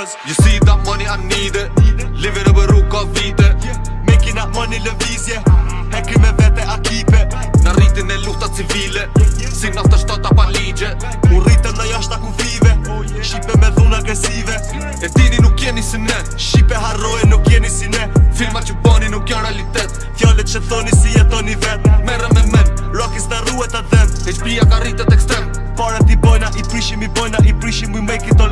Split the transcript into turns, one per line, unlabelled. Cause you see that money I need it Living e a ka of vite Making that money le vizje yeah me vete a kipe it Na rriti ne civile Si na sta shtota pa ligje U rriti na
jashta ku vive Shipe me dhun agresive E tini nuk jeni si ne Shipe harroje nuk jeni si ne Filmar që boni nuk janë realitet Fjallet që thoni si jetoni vet Merë me men, rockis në ruet a dhem
HP ja ka rritet ekstrem Parët i bojna, i prishim i bojna, i prishim we make it